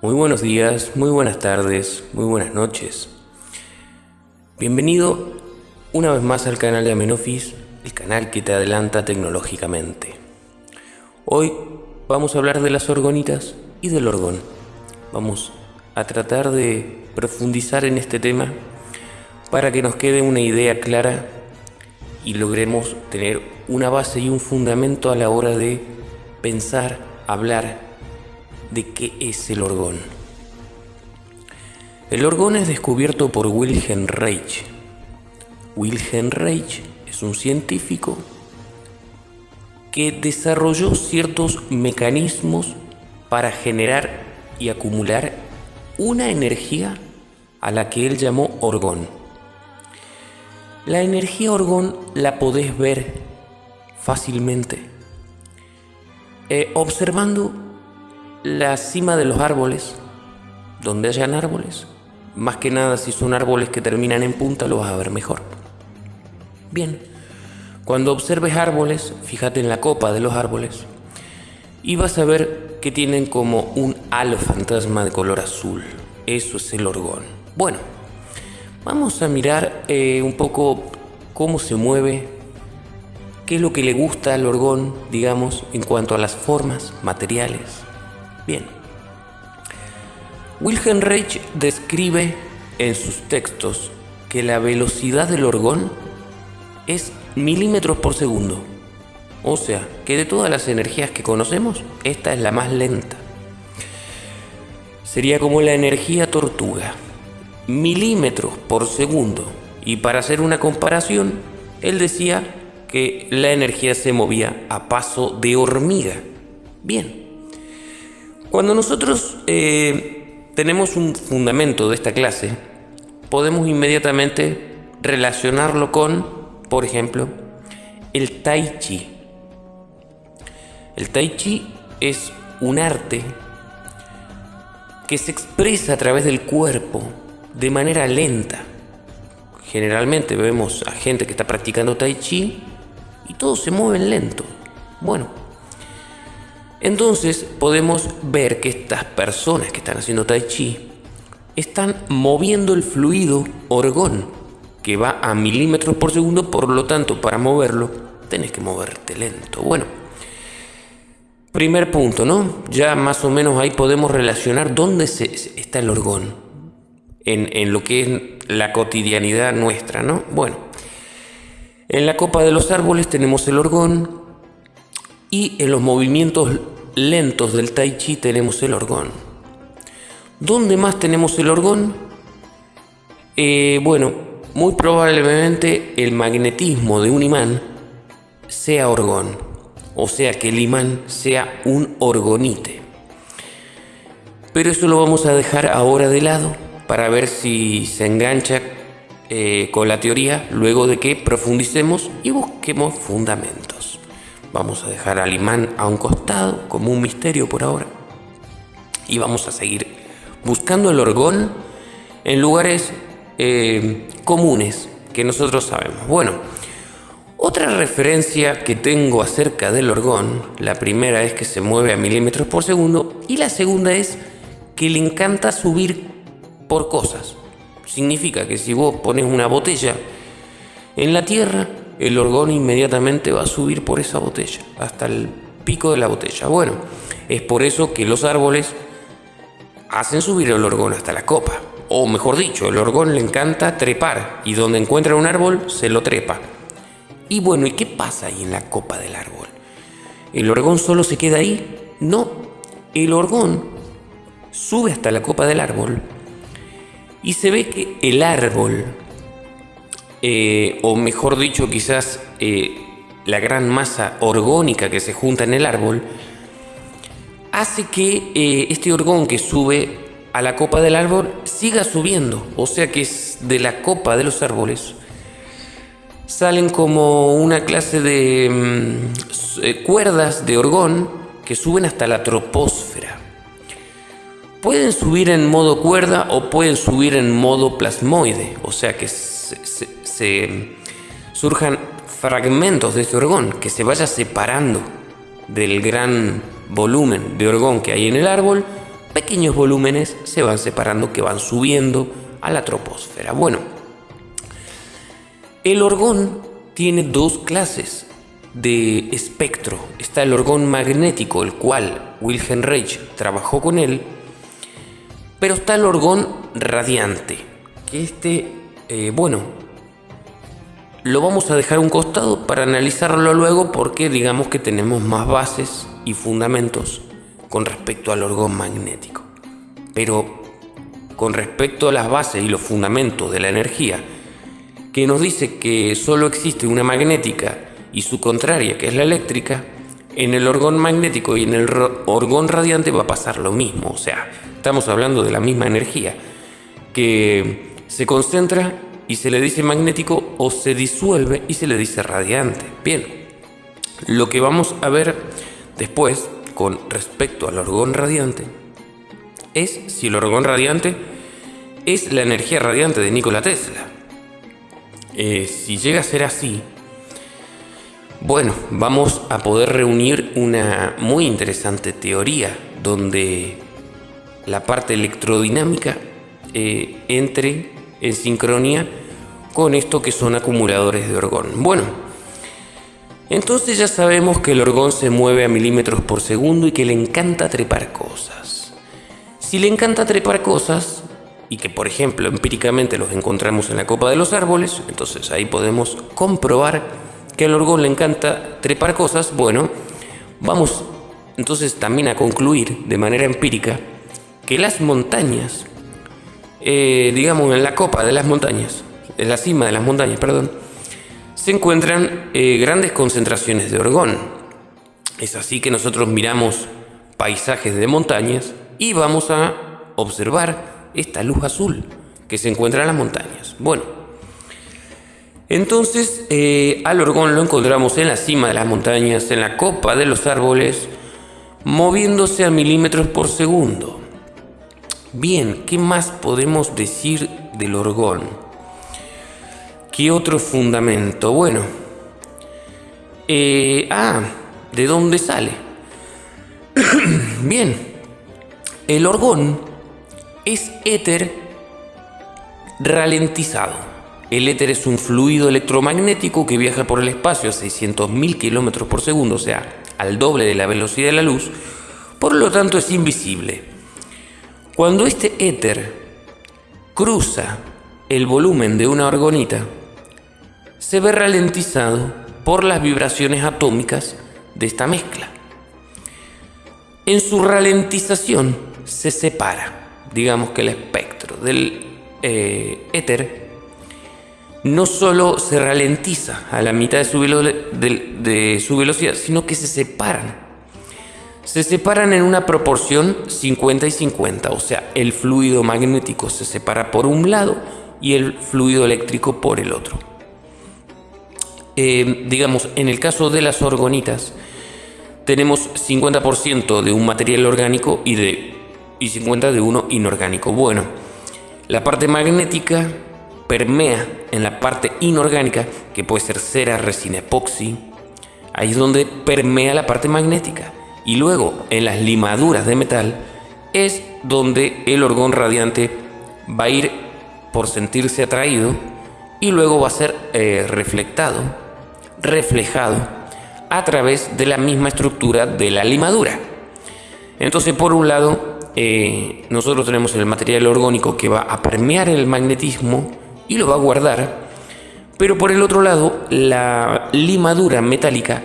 Muy buenos días, muy buenas tardes, muy buenas noches. Bienvenido una vez más al canal de Amenofis, el canal que te adelanta tecnológicamente. Hoy vamos a hablar de las orgonitas y del orgón. Vamos a tratar de profundizar en este tema para que nos quede una idea clara y logremos tener una base y un fundamento a la hora de pensar, hablar de qué es el orgón. El orgón es descubierto por Wilhelm Reich. Wilhelm Reich es un científico que desarrolló ciertos mecanismos para generar y acumular una energía a la que él llamó orgón. La energía orgón la podés ver fácilmente eh, observando la cima de los árboles, donde hayan árboles, más que nada si son árboles que terminan en punta lo vas a ver mejor. Bien, cuando observes árboles, fíjate en la copa de los árboles y vas a ver que tienen como un halo fantasma de color azul. Eso es el orgón. Bueno, vamos a mirar eh, un poco cómo se mueve, qué es lo que le gusta al orgón, digamos, en cuanto a las formas, materiales. Bien. Wilhelm Reich describe en sus textos que la velocidad del orgón es milímetros por segundo. O sea, que de todas las energías que conocemos, esta es la más lenta. Sería como la energía tortuga, milímetros por segundo. Y para hacer una comparación, él decía que la energía se movía a paso de hormiga. Bien, cuando nosotros eh, tenemos un fundamento de esta clase, podemos inmediatamente relacionarlo con, por ejemplo, el tai chi. El tai chi es un arte que se expresa a través del cuerpo de manera lenta. Generalmente vemos a gente que está practicando tai chi y todos se mueven lento. Bueno, entonces podemos ver que estas personas que están haciendo tai chi están moviendo el fluido orgón que va a milímetros por segundo, por lo tanto para moverlo tenés que moverte lento. Bueno, primer punto, ¿no? Ya más o menos ahí podemos relacionar dónde está el orgón en lo que es la cotidianidad nuestra, ¿no? Bueno, en la copa de los árboles tenemos el orgón, y en los movimientos lentos del tai chi tenemos el orgón. ¿Dónde más tenemos el orgón? Eh, bueno, muy probablemente el magnetismo de un imán sea orgón, o sea que el imán sea un orgonite. Pero eso lo vamos a dejar ahora de lado para ver si se engancha eh, con la teoría luego de que profundicemos y busquemos fundamentos. Vamos a dejar al imán a un costado como un misterio por ahora. Y vamos a seguir buscando el orgón en lugares eh, comunes que nosotros sabemos. Bueno, otra referencia que tengo acerca del orgón, la primera es que se mueve a milímetros por segundo y la segunda es que le encanta subir por cosas. Significa que si vos pones una botella en la tierra, el orgón inmediatamente va a subir por esa botella, hasta el pico de la botella. Bueno, es por eso que los árboles hacen subir el orgón hasta la copa. O mejor dicho, el orgón le encanta trepar y donde encuentra un árbol se lo trepa. Y bueno, ¿y qué pasa ahí en la copa del árbol? ¿El orgón solo se queda ahí? No, el orgón sube hasta la copa del árbol y se ve que el árbol eh, o mejor dicho quizás eh, la gran masa orgónica que se junta en el árbol, hace que eh, este orgón que sube a la copa del árbol siga subiendo, o sea que es de la copa de los árboles salen como una clase de mm, cuerdas de orgón que suben hasta la troposfera. Pueden subir en modo cuerda o pueden subir en modo plasmoide, o sea que se, surjan fragmentos de este orgón, que se vaya separando del gran volumen de orgón que hay en el árbol, pequeños volúmenes se van separando que van subiendo a la troposfera. Bueno, el orgón tiene dos clases de espectro. Está el orgón magnético, el cual Wilhelm Reich trabajó con él, pero está el orgón radiante, que este, eh, bueno, lo vamos a dejar un costado para analizarlo luego porque digamos que tenemos más bases y fundamentos con respecto al orgón magnético. Pero con respecto a las bases y los fundamentos de la energía, que nos dice que solo existe una magnética y su contraria, que es la eléctrica, en el orgón magnético y en el orgón radiante va a pasar lo mismo. O sea, estamos hablando de la misma energía que se concentra y se le dice magnético o se disuelve y se le dice radiante. Bien, lo que vamos a ver después con respecto al orgón radiante es si el orgón radiante es la energía radiante de Nikola Tesla. Eh, si llega a ser así, bueno, vamos a poder reunir una muy interesante teoría donde la parte electrodinámica eh, entre en sincronía con esto que son acumuladores de orgón. Bueno, entonces ya sabemos que el orgón se mueve a milímetros por segundo y que le encanta trepar cosas. Si le encanta trepar cosas, y que por ejemplo empíricamente los encontramos en la copa de los árboles, entonces ahí podemos comprobar que al orgón le encanta trepar cosas, bueno, vamos entonces también a concluir de manera empírica que las montañas, eh, digamos en la copa de las montañas, en la cima de las montañas, perdón, se encuentran eh, grandes concentraciones de orgón. Es así que nosotros miramos paisajes de montañas y vamos a observar esta luz azul que se encuentra en las montañas. Bueno, entonces, eh, al orgón lo encontramos en la cima de las montañas, en la copa de los árboles, moviéndose a milímetros por segundo. Bien, ¿qué más podemos decir del orgón? ¿Qué otro fundamento? Bueno, eh, ah, ¿de dónde sale? Bien, el orgón es éter ralentizado. El éter es un fluido electromagnético que viaja por el espacio a 600.000 km por segundo, o sea, al doble de la velocidad de la luz, por lo tanto es invisible. Cuando este éter cruza el volumen de una orgonita, se ve ralentizado por las vibraciones atómicas de esta mezcla. En su ralentización se separa, digamos que el espectro del eh, éter no solo se ralentiza a la mitad de su, de, su velocidad, sino que se separan. Se separan en una proporción 50 y 50, o sea, el fluido magnético se separa por un lado y el fluido eléctrico por el otro. Eh, digamos, en el caso de las orgonitas, tenemos 50% de un material orgánico y, de, y 50% de uno inorgánico. Bueno, la parte magnética permea en la parte inorgánica, que puede ser cera, resina, epoxi. Ahí es donde permea la parte magnética. Y luego en las limaduras de metal es donde el orgón radiante va a ir por sentirse atraído y luego va a ser eh, reflectado, reflejado a través de la misma estructura de la limadura. Entonces, por un lado, eh, nosotros tenemos el material orgánico que va a permear el magnetismo y lo va a guardar. Pero por el otro lado, la limadura metálica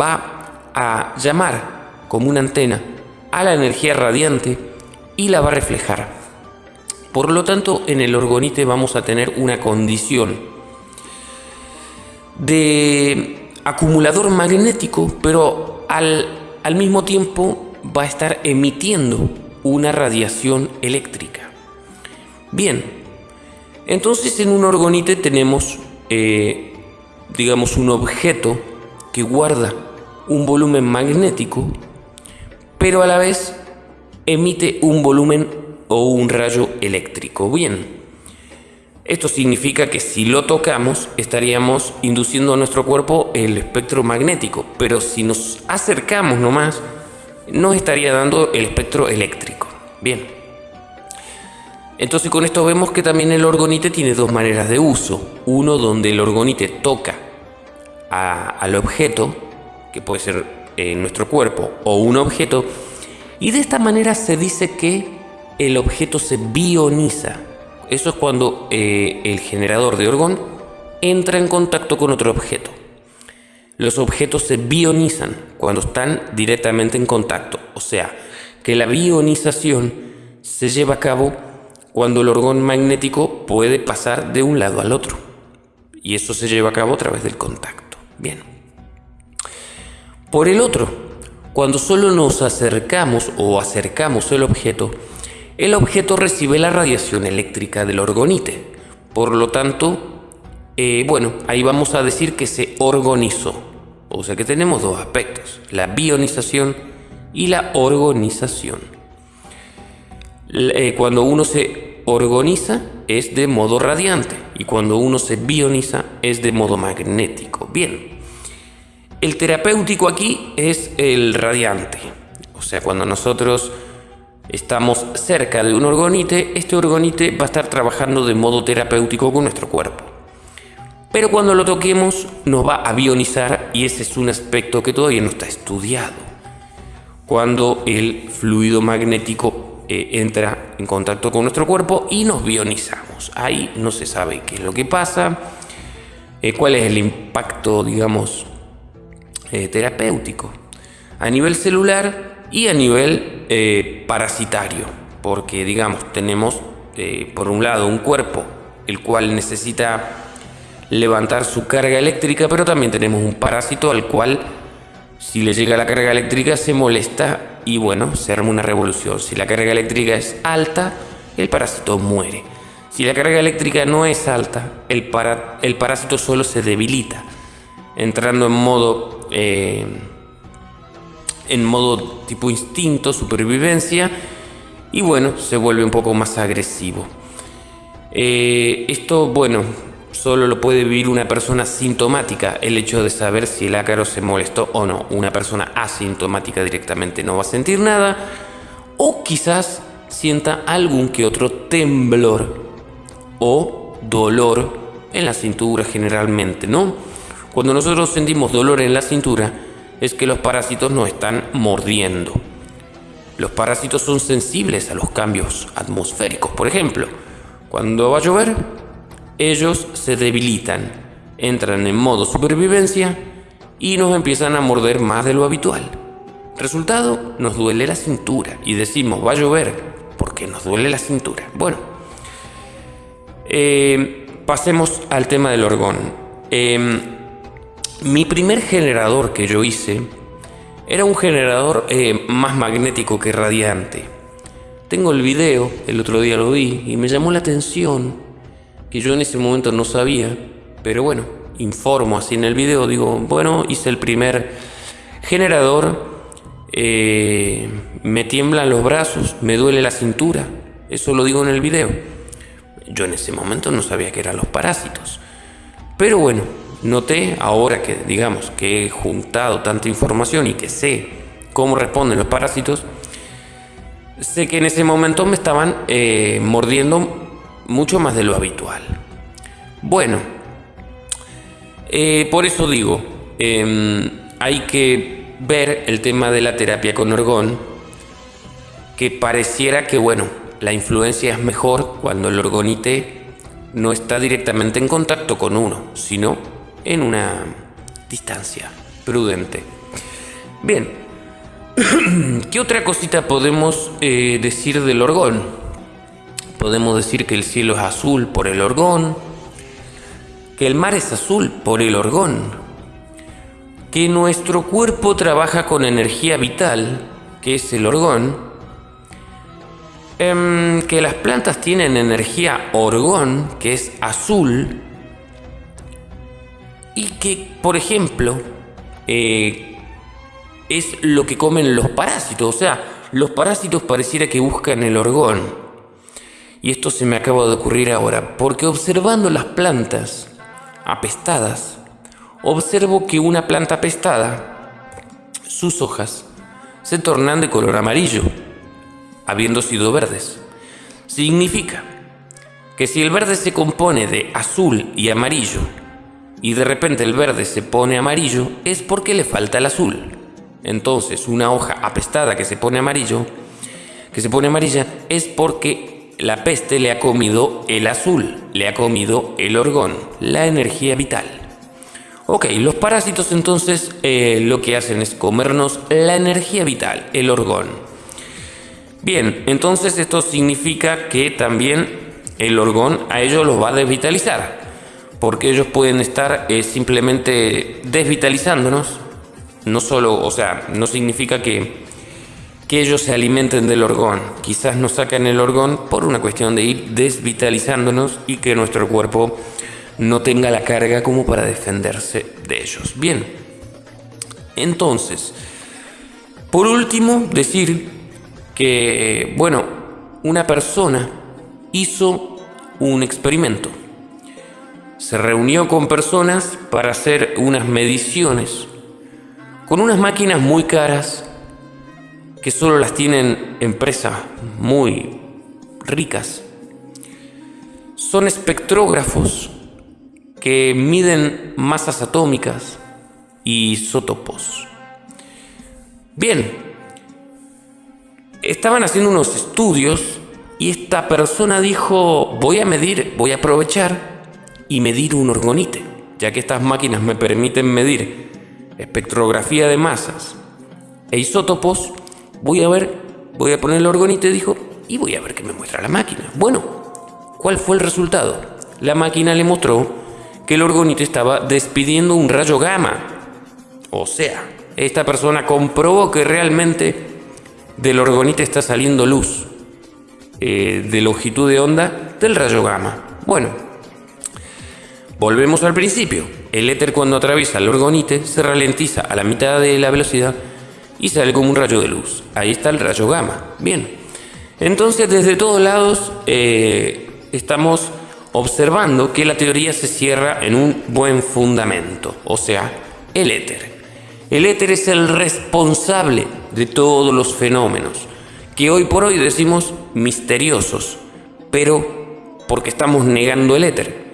va a llamar como una antena a la energía radiante y la va a reflejar. Por lo tanto, en el orgonite vamos a tener una condición de acumulador magnético, pero al, al mismo tiempo va a estar emitiendo una radiación eléctrica. Bien, entonces en un orgonite tenemos, eh, digamos, un objeto que guarda un volumen magnético, pero a la vez emite un volumen o un rayo eléctrico. Bien, esto significa que si lo tocamos estaríamos induciendo a nuestro cuerpo el espectro magnético, pero si nos acercamos nomás, nos estaría dando el espectro eléctrico. Bien. Entonces con esto vemos que también el orgonite tiene dos maneras de uso. Uno donde el orgonite toca al objeto, que puede ser en nuestro cuerpo o un objeto, y de esta manera se dice que el objeto se bioniza. Eso es cuando eh, el generador de orgón entra en contacto con otro objeto. Los objetos se bionizan cuando están directamente en contacto. O sea, que la bionización se lleva a cabo cuando el orgón magnético puede pasar de un lado al otro. Y eso se lleva a cabo a través del contacto. Bien. Por el otro, cuando solo nos acercamos o acercamos el objeto, el objeto recibe la radiación eléctrica del orgonite. Por lo tanto, eh, bueno, ahí vamos a decir que se organizó. O sea que tenemos dos aspectos, la bionización y la organización. Eh, cuando uno se organiza es de modo radiante y cuando uno se bioniza es de modo magnético. Bien, el terapéutico aquí es el radiante. O sea, cuando nosotros estamos cerca de un orgonite, este orgonite va a estar trabajando de modo terapéutico con nuestro cuerpo. Pero cuando lo toquemos nos va a bionizar y ese es un aspecto que todavía no está estudiado. Cuando el fluido magnético eh, entra en contacto con nuestro cuerpo y nos bionizamos. Ahí no se sabe qué es lo que pasa, eh, cuál es el impacto, digamos, eh, terapéutico. A nivel celular y a nivel eh, parasitario, porque digamos, tenemos eh, por un lado un cuerpo el cual necesita levantar su carga eléctrica, pero también tenemos un parásito al cual si le llega la carga eléctrica se molesta y bueno, se arma una revolución. Si la carga eléctrica es alta, el parásito muere. Si la carga eléctrica no es alta, el, para, el parásito solo se debilita, entrando en modo eh, en modo tipo instinto, supervivencia, y bueno, se vuelve un poco más agresivo. Eh, esto, bueno, solo lo puede vivir una persona sintomática, el hecho de saber si el ácaro se molestó o no. Una persona asintomática directamente no va a sentir nada, o quizás sienta algún que otro temblor o dolor en la cintura generalmente, ¿no? Cuando nosotros sentimos dolor en la cintura, es que los parásitos no están mordiendo. Los parásitos son sensibles a los cambios atmosféricos. Por ejemplo, cuando va a llover, ellos se debilitan, entran en modo supervivencia y nos empiezan a morder más de lo habitual. Resultado, nos duele la cintura y decimos va a llover porque nos duele la cintura. Bueno, eh, pasemos al tema del orgón. Em, mi primer generador que yo hice era un generador eh, más magnético que radiante. Tengo el video, el otro día lo vi y me llamó la atención que yo en ese momento no sabía, pero bueno, informo así en el video, digo, bueno, hice el primer generador, eh, me tiemblan los brazos, me duele la cintura, eso lo digo en el video. Yo en ese momento no sabía que eran los parásitos, pero bueno, Noté ahora que digamos que he juntado tanta información y que sé cómo responden los parásitos, sé que en ese momento me estaban eh, mordiendo mucho más de lo habitual. Bueno, eh, por eso digo, em, hay que ver el tema de la terapia con orgón, que pareciera que, bueno, la influencia es mejor cuando el orgonite no está directamente en contacto con uno, sino en una distancia prudente. Bien, ¿qué otra cosita podemos eh, decir del orgón? Podemos decir que el cielo es azul por el orgón, que el mar es azul por el orgón, que nuestro cuerpo trabaja con energía vital, que es el orgón, em, que las plantas tienen energía orgón, que es azul, y que, por ejemplo, eh, es lo que comen los parásitos. O sea, los parásitos pareciera que buscan el orgón. Y esto se me acaba de ocurrir ahora, porque observando las plantas apestadas, observo que una planta apestada, sus hojas se tornan de color amarillo. habiendo sido verdes. Significa que si el verde se compone de azul y amarillo, y de repente el verde se pone amarillo, es porque le falta el azul. Entonces, una hoja apestada que se pone amarillo, que se pone amarilla, es porque la peste le ha comido el azul, le ha comido el orgón, la energía vital. Ok, los parásitos entonces eh, lo que hacen es comernos la energía vital, el orgón. Bien, entonces esto significa que también el orgón a ellos los va a desvitalizar, porque ellos pueden estar eh, simplemente desvitalizándonos, no solo, o sea, no significa que, que ellos se alimenten del orgón, quizás nos sacan el orgón por una cuestión de ir desvitalizándonos y que nuestro cuerpo no tenga la carga como para defenderse de ellos. Bien, entonces, por último, decir que, bueno, una persona hizo un experimento. Se reunió con personas para hacer unas mediciones con unas máquinas muy caras que solo las tienen empresas muy ricas. Son espectrógrafos que miden masas atómicas y isótopos. Bien, estaban haciendo unos estudios y esta persona dijo, voy a medir, voy a aprovechar y medir un orgonite, ya que estas máquinas me permiten medir espectrografía de masas e isótopos, voy a ver, voy a poner el orgonite, dijo, y voy a ver qué me muestra la máquina. Bueno, ¿cuál fue el resultado? La máquina le mostró que el orgonite estaba despidiendo un rayo gamma. O sea, esta persona comprobó que realmente del orgonite está saliendo luz eh, de longitud de onda del rayo gamma. Bueno, volvemos al principio. El éter cuando atraviesa el orgonite se ralentiza a la mitad de la velocidad y sale como un rayo de luz. Ahí está el rayo gamma. Bien. Entonces desde todos lados eh, estamos observando que la teoría se cierra en un buen fundamento, o sea, el éter. El éter es el responsable de todos los fenómenos, que hoy por hoy decimos misteriosos, pero porque estamos negando el éter,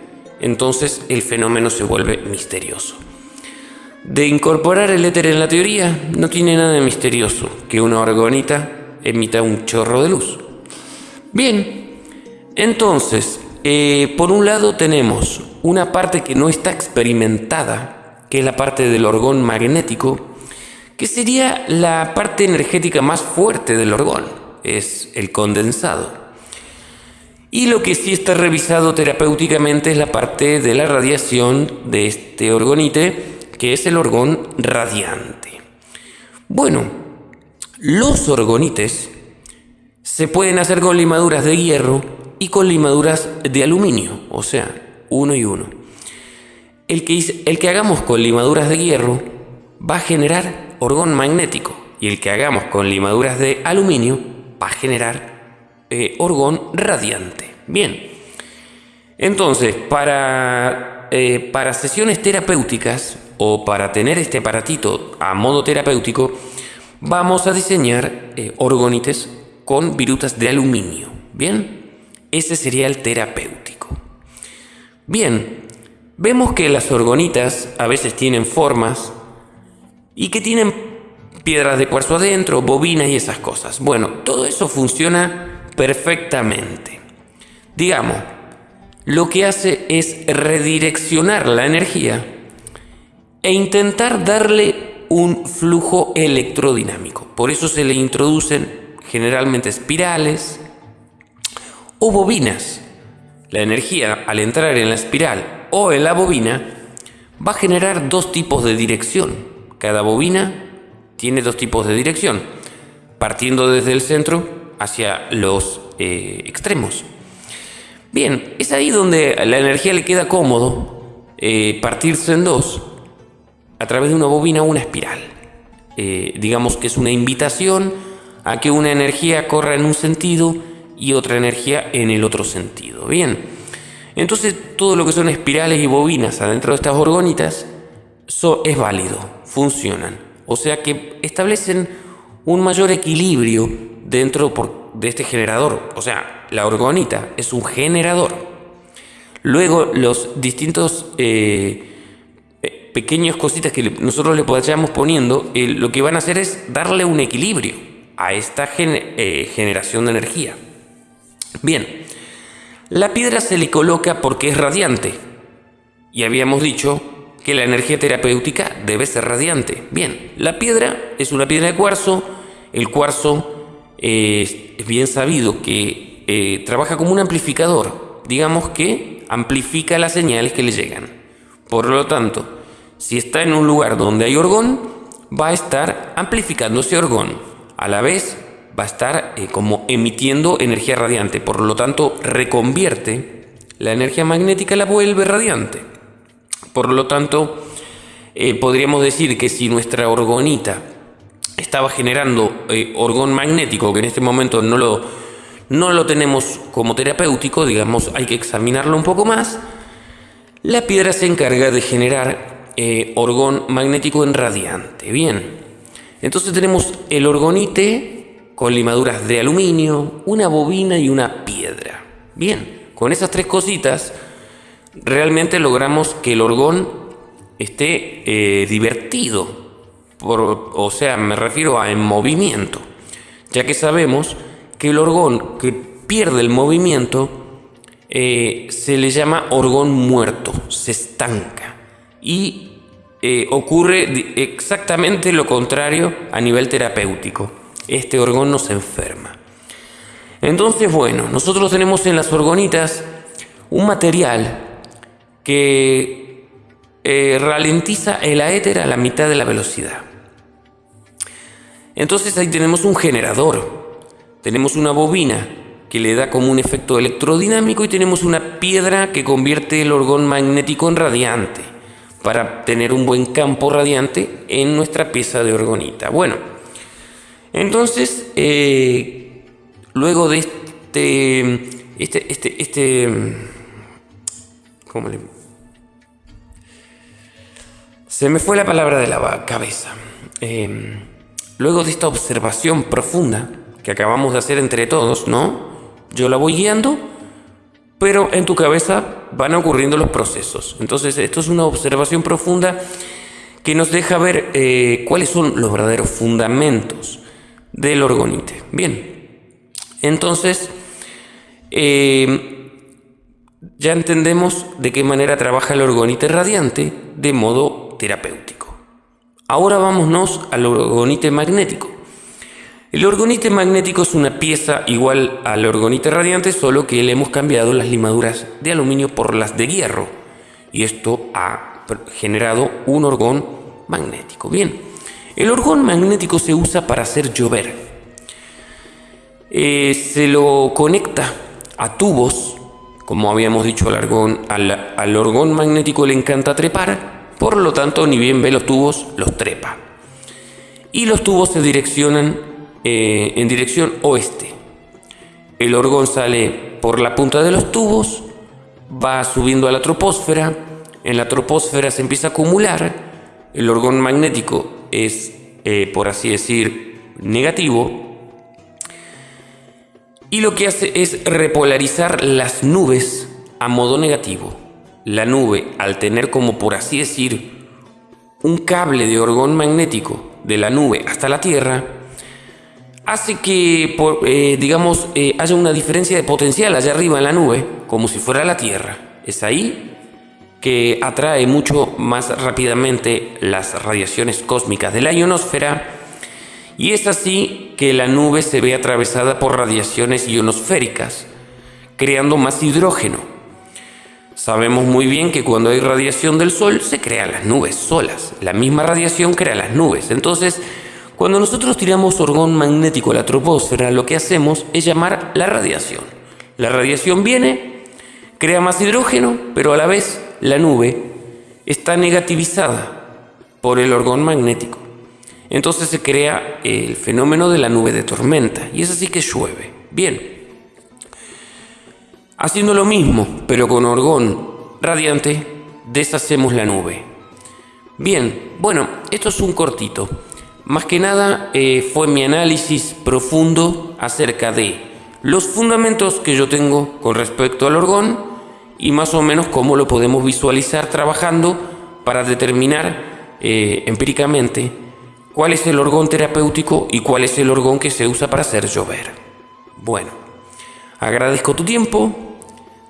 entonces el fenómeno se vuelve misterioso. De incorporar el éter en la teoría no tiene nada de misterioso que una orgonita emita un chorro de luz. Bien, entonces eh, por un lado tenemos una parte que no está experimentada, que es la parte del orgón magnético, que sería la parte energética más fuerte del orgón, es el condensado. Y lo que sí está revisado terapéuticamente es la parte de la radiación de este orgonite, que es el orgón radiante. Bueno, los orgonites se pueden hacer con limaduras de hierro y con limaduras de aluminio, o sea, uno y uno. El que, el que hagamos con limaduras de hierro va a generar orgón magnético y el que hagamos con limaduras de aluminio va a generar eh, orgón radiante. Bien, entonces para, eh, para sesiones terapéuticas o para tener este aparatito a modo terapéutico, vamos a diseñar eh, orgonites con virutas de aluminio. Bien. Ese sería el terapéutico. Bien, vemos que las orgonitas a veces tienen formas y que tienen piedras de cuarzo adentro, bobinas y esas cosas. Bueno, todo eso funciona perfectamente. Digamos, lo que hace es redireccionar la energía e intentar darle un flujo electrodinámico. Por eso se le introducen generalmente espirales, o bobinas. La energía al entrar en la espiral o en la bobina va a generar dos tipos de dirección. Cada bobina tiene dos tipos de dirección, partiendo desde el centro hacia los eh, extremos. Bien, es ahí donde la energía le queda cómodo eh, partirse en dos a través de una bobina o una espiral. Eh, digamos que es una invitación a que una energía corra en un sentido y otra energía en el otro sentido. Bien, entonces todo lo que son espirales y bobinas adentro de estas orgonitas es válido, funcionan. O sea que establecen un mayor equilibrio dentro, de este generador. O sea, la orgonita es un generador. Luego los distintos eh, eh, pequeños cositas que nosotros le vayamos poniendo, lo que van a hacer es darle un equilibrio a esta generación de energía. Bien, la piedra se le coloca porque es radiante. Y habíamos dicho que la energía terapéutica debe ser radiante. Bien, la piedra es una piedra de cuarzo. El cuarzo es bien sabido que eh, trabaja como un amplificador. Digamos que amplifica las señales que le llegan. Por lo tanto, si está en un lugar donde hay orgón, va a estar amplificando ese orgón. A la vez va a estar eh, como emitiendo energía radiante. Por lo tanto, reconvierte la energía magnética, la vuelve radiante. Por lo tanto, eh, podríamos decir que si nuestra orgonita estaba generando eh, orgón magnético, que en este momento no lo, no lo tenemos como terapéutico, digamos, hay que examinarlo un poco más, la piedra se encarga de generar orgón magnético en radiante. Bien, entonces tenemos el orgonite con limaduras de aluminio, una bobina y una piedra. Bien, con esas tres cositas realmente logramos que el orgón esté eh, divertido, o sea, me refiero a en movimiento, ya que sabemos que el orgón que pierde el movimiento eh, se le llama orgón muerto, se estanca y eh, ocurre exactamente lo contrario a nivel terapéutico este orgón nos enferma. Entonces, bueno, nosotros tenemos en las orgonitas un material que eh, ralentiza el aéter a la mitad de la velocidad. Entonces ahí tenemos un generador, tenemos una bobina que le da como un efecto electrodinámico y tenemos una piedra que convierte el orgón magnético en radiante para tener un buen campo radiante en nuestra pieza de orgonita. Bueno, entonces, eh, luego de este, este, este, este, ¿cómo le? Se me fue la palabra de la cabeza. Eh, luego de esta observación profunda que acabamos de hacer entre todos, ¿no? Yo la voy guiando, pero en tu cabeza van ocurriendo los procesos. Entonces, esto es una observación profunda que nos deja ver eh, cuáles son los verdaderos fundamentos del orgonite. Bien, entonces eh, ya entendemos de qué manera trabaja el orgonite radiante de modo terapéutico. Ahora vámonos al orgonite magnético. El orgonite magnético es una pieza igual al orgonite radiante, solo que le hemos cambiado las limaduras de aluminio por las de hierro. Y esto ha generado un orgón magnético. Bien, el orgón magnético se usa para hacer llover. Eh, se lo conecta a tubos, como habíamos dicho al, orgón, al, orgón magnético le encanta trepar, por lo tanto ni bien ve los tubos, los trepa. Y los tubos se direccionan eh, en dirección oeste. El orgón sale por la punta de los tubos, va subiendo a la troposfera, en la troposfera se empieza a acumular, el orgón magnético es, eh, por así decir, negativo. Y lo que hace es repolarizar las nubes a modo negativo. La nube, al tener como por así decir un cable de orgón magnético de la nube hasta la Tierra, hace que, eh, digamos, eh, haya una diferencia de potencial allá arriba en la nube, como si fuera la Tierra. Es ahí que atrae mucho más rápidamente las radiaciones cósmicas de la ionosfera y es así que la nube se ve atravesada por radiaciones ionosféricas, creando más hidrógeno. Sabemos muy bien que cuando hay radiación del Sol se crean las nubes solas, la misma radiación crea las nubes. Entonces, cuando nosotros tiramos orgón magnético a la troposfera, lo que hacemos es llamar la radiación. La radiación viene, crea más hidrógeno, pero a la vez la nube está negativizada por el orgón magnético. Entonces se crea el fenómeno de la nube de tormenta y es así que llueve. Bien. Haciendo lo mismo, pero con orgón radiante, deshacemos la nube. Bien, bueno, esto es un cortito. más que nada eh, fue mi análisis profundo acerca de los fundamentos que yo tengo con respecto al orgón y más o menos cómo lo podemos visualizar trabajando para determinar eh, empíricamente cuál es el orgón terapéutico y cuál es el orgón que se usa para hacer llover. Bueno, agradezco tu tiempo,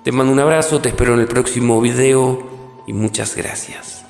te mando un abrazo, te espero en el próximo video y muchas gracias.